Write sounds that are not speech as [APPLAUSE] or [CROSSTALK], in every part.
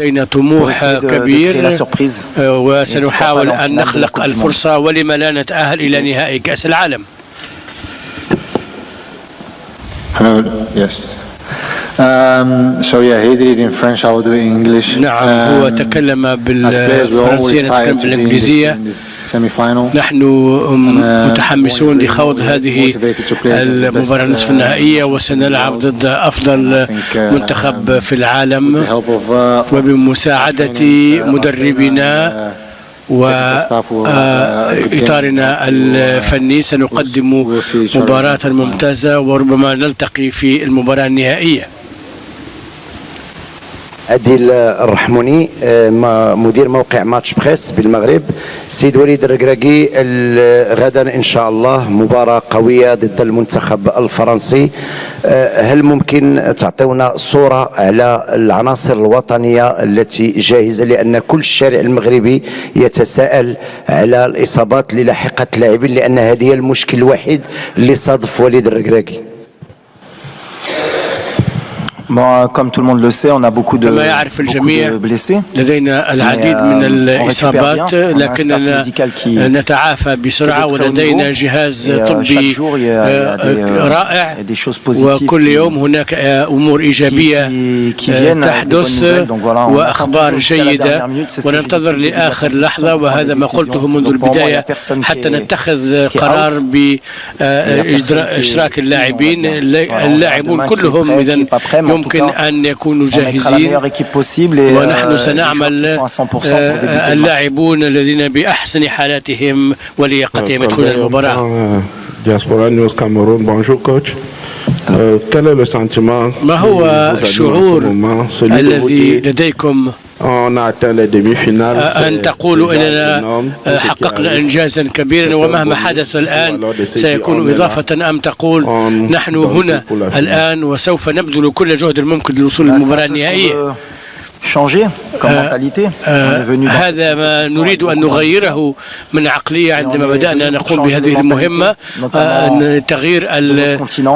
لدينا طموح كبير وسنحاول أن نخلق الفرصة ولما لا نتأهل إلى نهائي كأس العالم. Yes. Um, so yeah, he did it in French. I will do it in English. نعم هو تكلم بالفرنسية نتكلم بالإنجليزية. نحن متحمسون لخوض هذه المباراة النصف النهائية وسنلعب ضد أفضل منتخب في العالم. وبمساعدة مدربنا وإطارنا الفني. سنقدم مباراة ممتازة وربما نلتقي في المباراة النهائية. عديل الرحموني مدير موقع ماتش بريس بالمغرب. سيد وليد الركراكي غدا إن شاء الله مباراة قوية ضد المنتخب الفرنسي. هل ممكن تعطيونا صورة على العناصر الوطنية التي جاهزة؟ لأن كل الشارع المغربي يتساءل على الإصابات اللي لاحقت اللاعبين لأن هذه هي المشكل الوحيد اللي صادف وليد الركراكي comme tout le monde le sait, on a beaucoup de, beaucoup de blessés. لدينا العديد من الإصابات. لكننا نتعافى بسرعة ولدينا جهاز طبي رائع. وكل يوم هناك أمور إيجابية تحدث وأخبار جيدة. وننتظر لآخر لحظة. وهذا ما قلته منذ البداية. حتى نتخذ قرار بإشراك اللاعبين. اللاعبون كلهم إذا يمكن أن يكونوا جاهزين. ونحن سنعمل اللاعبون الذين بأحسن حالاتهم ولياقتهم. يدخلون المباراة. Diaspora News Cameroun, bonjour coach. ما هو الشعور الذي لديكم أن تقولوا أننا حققنا إنجازا كبيرا ومهما حدث الآن سيكون إضافة أم تقول نحن هنا الآن وسوف نبذل كل جهد الممكن للوصول للمباراة النهائية. هذا ما نريد أن نغيره من عقلية عندما بدأنا نقوم بهذه المهمة تغيير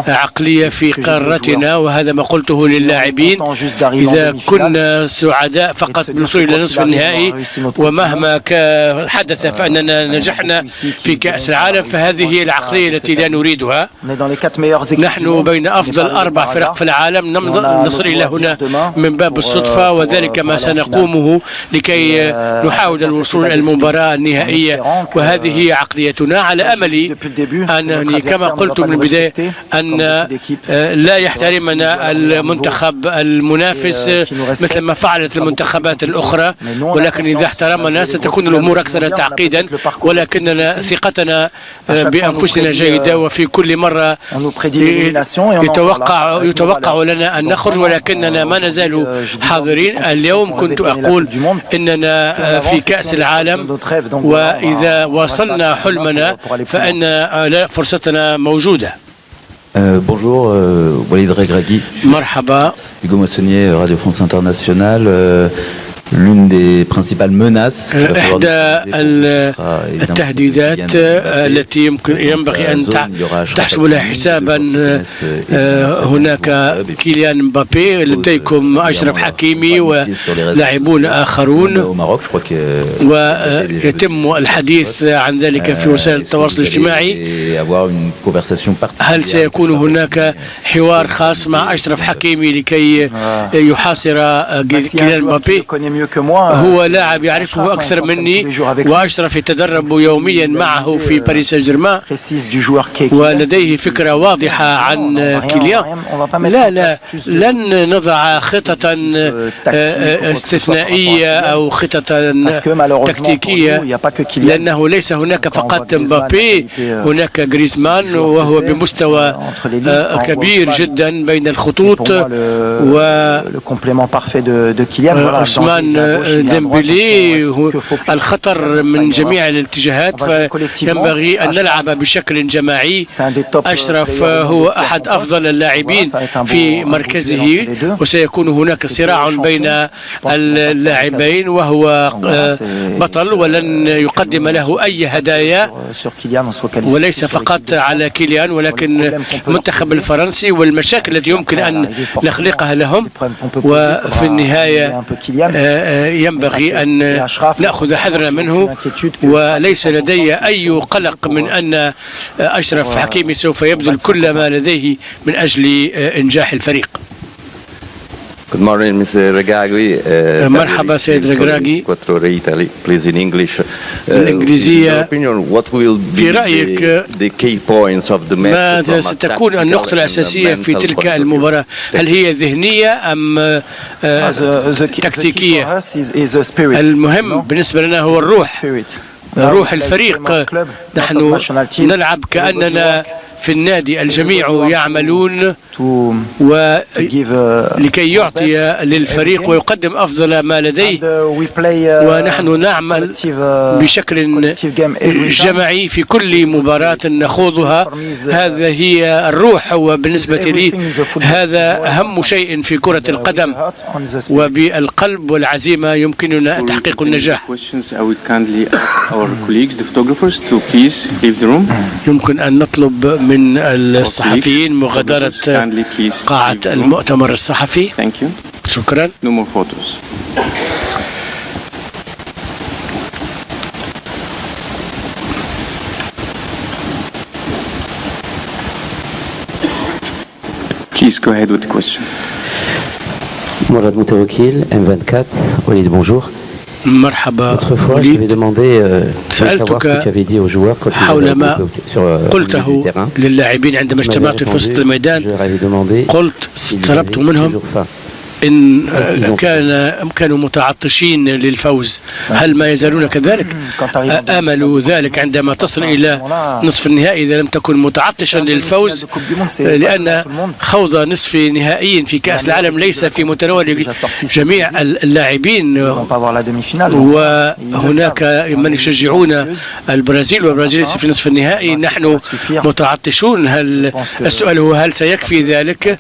العقلية في قارتنا وهذا ما قلته للاعبين. إذا كنا سعداء فقط بالوصول إلى نصف النهائي. ومهما حدث فأننا نجحنا في كأس العالم فهذه هي العقلية التي لا نريدها. نحن بين أفضل أربع فرق في العالم. نصل إلى هنا من باب الصدفة وذلك ما سنقومه لكي نحاول الوصول إلى المباراة النهائية وهذه هي عقليتنا على أمل أنني كما قلت من البداية أن لا يحترمنا المنتخب المنافس مثل ما فعلت المنتخبات الأخرى ولكن إذا احترمنا ستكون الأمور أكثر تعقيدا ولكننا ثقتنا بأنفسنا جيدة وفي كل مرة يتوقع يتوقع لنا أن نخرج ولكننا ما نزال حاضرين اليوم كنت أقول إننا في كأس العالم وإذا وصلنا حلمنا فإن فرصتنا موجودة Euh, bonjour, euh, Walid Regragui. Marhaba. Hugo Moissonnier, Radio France Internationale. Euh, l'une des principales menaces إحدى التهديدات التي يمكن ينبغي أن تحسب لها حسابا هناك كيليان مبابي لديكم أشرف حكيمي ولاعبون آخرون ويتم الحديث عن ذلك في وسائل التواصل الاجتماعي هل سيكون هناك حوار خاص مع أشرف حكيمي لكي يحاصر كيليان مبابي هو لاعب يعرفه أكثر مني وأشرف يتدرب يوميا معه في باريس سان جيرمان ولديه فكرة واضحة عن كيليان لا لا لن نضع خططا استثنائية أو خططا تكتيكية. لأنه ليس هناك فقط مبابي هناك جريزمان وهو بمستوى كبير جدا بين الخطوط و عثمان ديمبلي الخطر من جميع الاتجاهات فينبغي أن نلعب بشكل جماعي. أشرف هو أحد أفضل اللاعبين في مركزه. وسيكون هناك صراع بين اللاعبين وهو بطل ولن يقدم له أي هدايا. وليس فقط على كيليان ولكن المنتخب الفرنسي والمشاكل التي يمكن أن نخلقها لهم. وفي النهاية ينبغي أن نأخذ حذرنا منه وليس لدي أي قلق من أن أشرف حكيمي سوف يبذل كل ما لديه من أجل إنجاح الفريق. Good morning, Mr. Regagui. Uh, مرحبا سيد رجراجي. Quattro Italy, please in English. Uh, بالإنجليزية. opinion, what will be في رأيك the, the key points of the match ماذا ستكون النقطة الأساسية في تلك المباراة؟ هل هي ذهنية أم تكتيكية؟ المهم بالنسبة لنا هو الروح روح الفريق نحن نلعب كأننا في النادي الجميع يعملون ولكي يعطي للفريق ويقدم أفضل ما لديه. ونحن نعمل بشكل جماعي في كل مباراة نخوضها. هذا هي الروح وبالنسبة لي هذا أهم شيء في كرة القدم. وبالقلب والعزيمة يمكننا تحقيق النجاح. [COUGHS] يمكن أن نطلب من الصحفيين مغادرة قاعة المؤتمر الصحفي شكرا. Please go ahead with the question. Mourad Moutawakil, M24, Walid, bonjour. مرحبا. سألتك حول ما قلته للاعبين عندما اجتمعت في وسط الميدان. قلت طلبت منهم إن كان كانوا متعطشين للفوز هل ما يزالون كذلك؟ آملوا ذلك عندما تصل إلى نصف النهائي إذا لم تكن متعطشا للفوز لأن خوض نصف نهائي في كأس العالم ليس في متناول جميع اللاعبين. وهناك من يشجعون البرازيل والبرازيل ليس في نصف النهائي. نحن متعطشون. هل السؤال هو هل سيكفي ذلك؟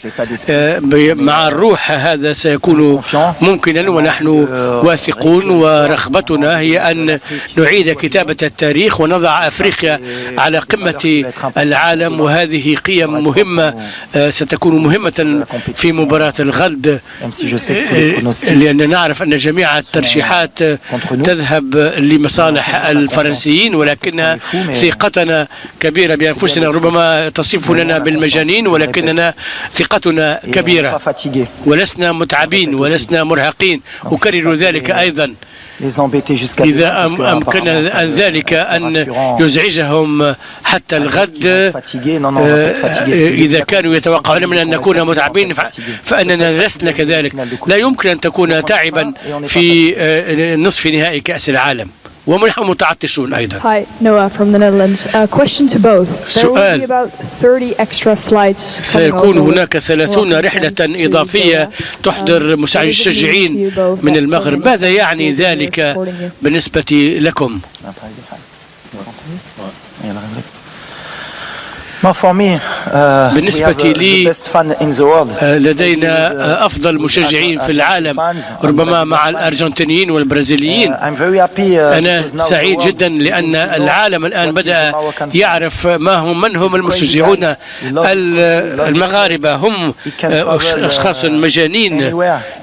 آه، مع الروح هذا سيكون ممكنا ونحن واثقون ورغبتنا هي أن نعيد كتابة التاريخ ونضع أفريقيا على قمة العالم. وهذه قيم مهمة آه، ستكون مهمة في مباراة الغد. آه، لأن نعرف أن جميع الترشيحات تذهب لمصالح الفرنسيين ولكن ثقتنا كبيرة بأنفسنا. ربما تصفوننا بالمجانين ولكننا ثقتنا كبيرة. ولسنا متعبين ولسنا مرهقين. أكرر ذلك أيضا. إذا أم- أمكن أن ذلك أن يزعجهم حتى الغد. آه، إذا كانوا يتوقعون منا أن نكون متعبين فأننا لسنا كذلك. لا يمكن أن تكون تعبا في آه، نصف نهائي كأس العالم. ونحن متعطشون أيضا Hi, Noah from the Netherlands. Uh, question to both. There will سؤال. be about 30 extra flights سيكون هناك ثلاثون Moroccan رحلة fans to إضافية. تحضر Um, you both من المغرب ماذا يعني ذلك? بالنسبة لكم بالنسبة لي آه، لدينا أفضل مشجعين في العالم. ربما مع الأرجنتينيين والبرازيليين. أنا سعيد جدا لأن العالم الآن بدأ يعرف ما هم من هم المشجعون ال- المغاربة. هم آه، أشخاص مجانين.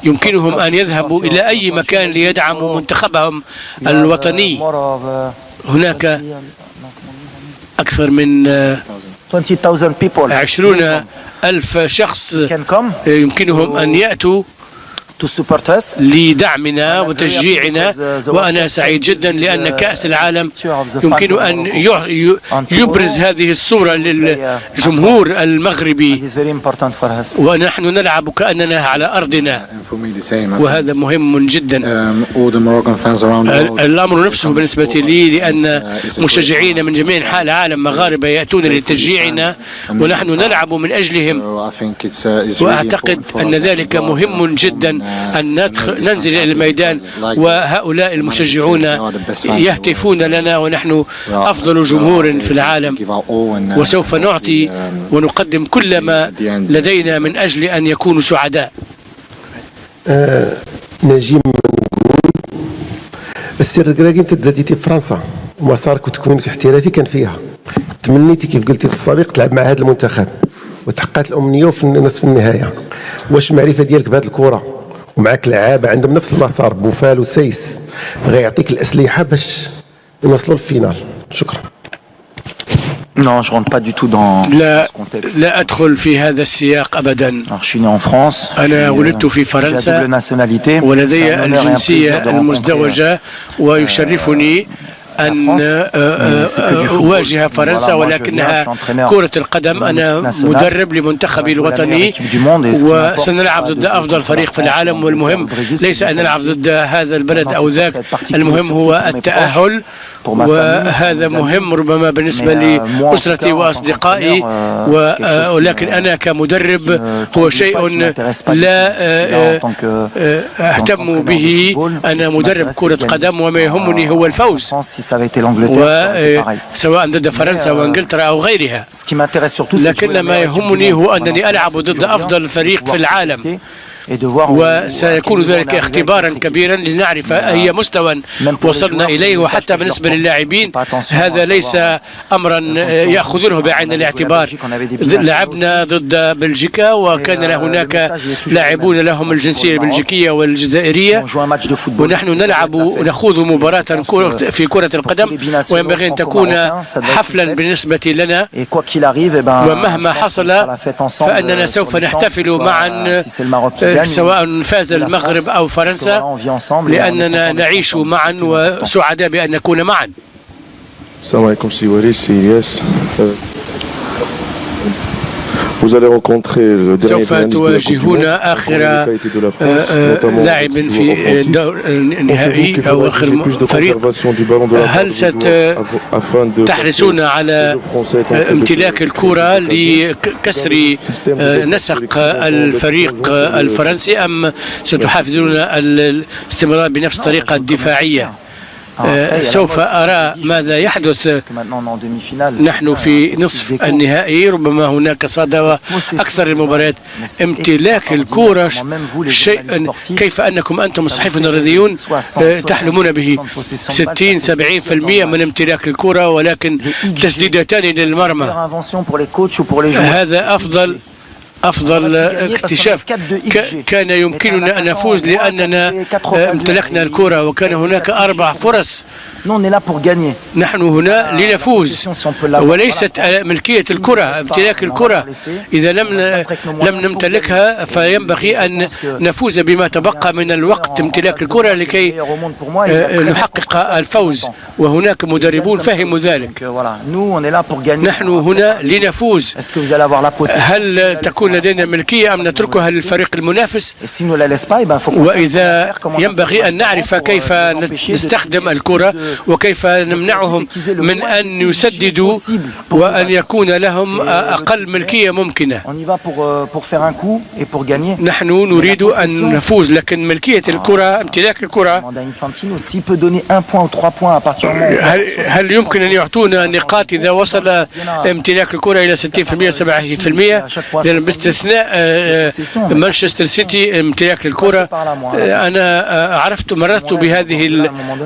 يمكنهم أن يذهبوا إلى أي مكان ليدعموا منتخبهم الوطني. هناك أكثر من آه، 20,000 people عشرون ألف شخص يمكنهم أن يأتوا. لدعمنا وتشجيعنا وأنا سعيد جدا لأن كأس العالم يمكن أن يبرز هذه الصورة للجمهور المغربي. ونحن نلعب كأننا على أرضنا. وهذا مهم جدا. Um. الأمر نفسه بالنسبة لي. لأن uh, مشجعين من جميع أنحاء العالم مغاربة يأتون لتشجيعنا. ونحن نلعب من أجلهم. Uh, وأعتقد أن ذلك مهم جدا. uh, أن ندخل ننزل إلى الميدان وهؤلاء المشجعون يهتفون لنا ونحن أفضل جمهور في العالم. وسوف نعطي ونقدم كل ما لدينا من أجل أن يكونوا سعداء. نجيب نقول السر الكراكي انت تزاديتي في فرنسا. ومسارك وتكوينك الاحترافي كان فيها. تمنيتي كيف قلتي في السابق تلعب مع هذا المنتخب. وتحققت الأمنية في نصف النهاية. واش المعرفة ديالك بهذه الكرة؟ ومعك لعابة عندهم نفس المسار بوفال وسيس. غيعطيك الأسلحة باش يوصلوا للفينال. شكرا. Non, je rentre pas du tout dans, لا, ce contexte. لا أدخل في هذا السياق أبدا. Alors, je suis né en France. أنا ولدت في فرنسا. ولدي الجنسية المزدوجة ويشرفني أن أواجه فرنسا ولكنها كرة القدم. أنا مدرب لمنتخبي الوطني. وسنلعب ضد أفضل فريق في العالم والمهم. ليس أن نلعب ضد هذا البلد أو ذاك. المهم هو التأهل. وهذا مهم ربما بالنسبة لأسرتي وأصدقائي ولكن أنا كمدرب هو شيء لا أهتم به. أنا مدرب كرة قدم وما يهمني هو الفوز. سواء ضد فرنسا وانجلترا أو غيرها. لكن ما يهمني هو أنني ألعب ضد أفضل فريق في العالم. وسيكون ذلك اختبارا كبيرا لنعرف أي مستوى وصلنا إليه وحتى بالنسبة للاعبين. هذا ليس أمرا يأخذونه بعين الاعتبار. لعبنا ضد بلجيكا وكان هناك لاعبون لهم الجنسية البلجيكية والجزائرية. ونحن نلعب نخوض مباراة في كرة القدم. وينبغي أن تكون حفلا بالنسبة لنا. ومهما حصل فأننا سوف نحتفل معا سواء فاز المغرب أو فرنسا لأننا نعيش معا وسعداء بأن نكون معا. السلام عليكم سي وليد سي إلياس. سوف تواجهون آخر لاعب في النهائي أو آخر فريق. هل ستحرصون على امتلاك الكرة لكسر نسق الفريق الفرنسي. أم ستحافظون الاستمرار بنفس الطريقة الدفاعية؟ سوف أرى ماذا يحدث نحن في نصف النهائي ربما هناك صدوة أكثر المباريات امتلاك الكورة شيء كيف أنكم أنتم الصحفيون الرياضيون تحلمون به 60 70% من امتلاك الكورة ولكن تسديدتان للمرمى هذا أفضل أفضل اكتشاف. كان يمكننا أن نفوز لأننا امتلكنا الكرة وكان هناك أربع فرص. نحن هنا لنفوز. وليست ملكية الكرة امتلاك الكرة. إذا لم لم نمتلكها فينبغي أن نفوز بما تبقى من الوقت امتلاك الكرة لكي نحقق الفوز. وهناك مدربون فهموا ذلك. نحن هنا لنفوز. هل تكون لدينا ملكية أم نتركها للفريق المنافس. وإذا ينبغي أن نعرف كيف نستخدم الكرة وكيف نمنعهم من أن يسددوا وأن يكون لهم أقل ملكية ممكنة. نحن نريد أن نفوز لكن ملكية الكرة امتلاك الكرة هل, هل يمكن أن يعطونا نقاط إذا وصل امتلاك الكرة إلى 60% 70% لأن باستثناء مانشستر سيتي امتلاك الكرة. أنا عرفت مررت بهذه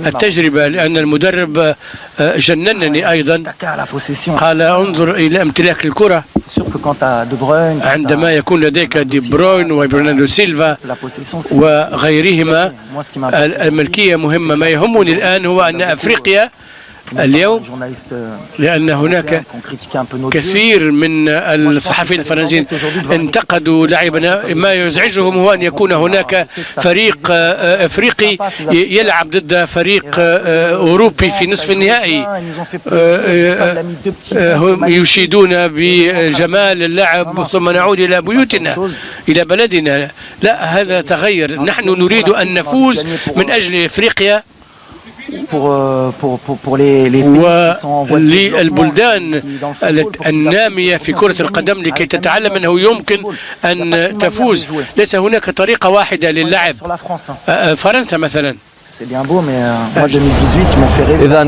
التجربة لأن المدرب جننني أيضا. قال انظر إلى امتلاك الكرة. عندما يكون لديك دي بروين وبرناردو سيلفا وغيرهما الملكية مهمة. ما يهمني الآن هو أن أفريقيا اليوم لأن هناك كثير من الصحفيين الفرنسيين انتقدوا لاعبنا. ما يزعجهم هو أن يكون هناك فريق أفريقي يلعب ضد فريق أوروبي في نصف النهائي. هم يشيدون بجمال اللعب ثم نعود إلى بيوتنا إلى بلدنا. لا هذا تغير. نحن نريد أن نفوز من أجل أفريقيا. وللبلدان النامية في كرة القدم لكي تتعلم أنه يمكن أن تفوز ليس هناك طريقة واحدة للعب فرنسا مثلا إذا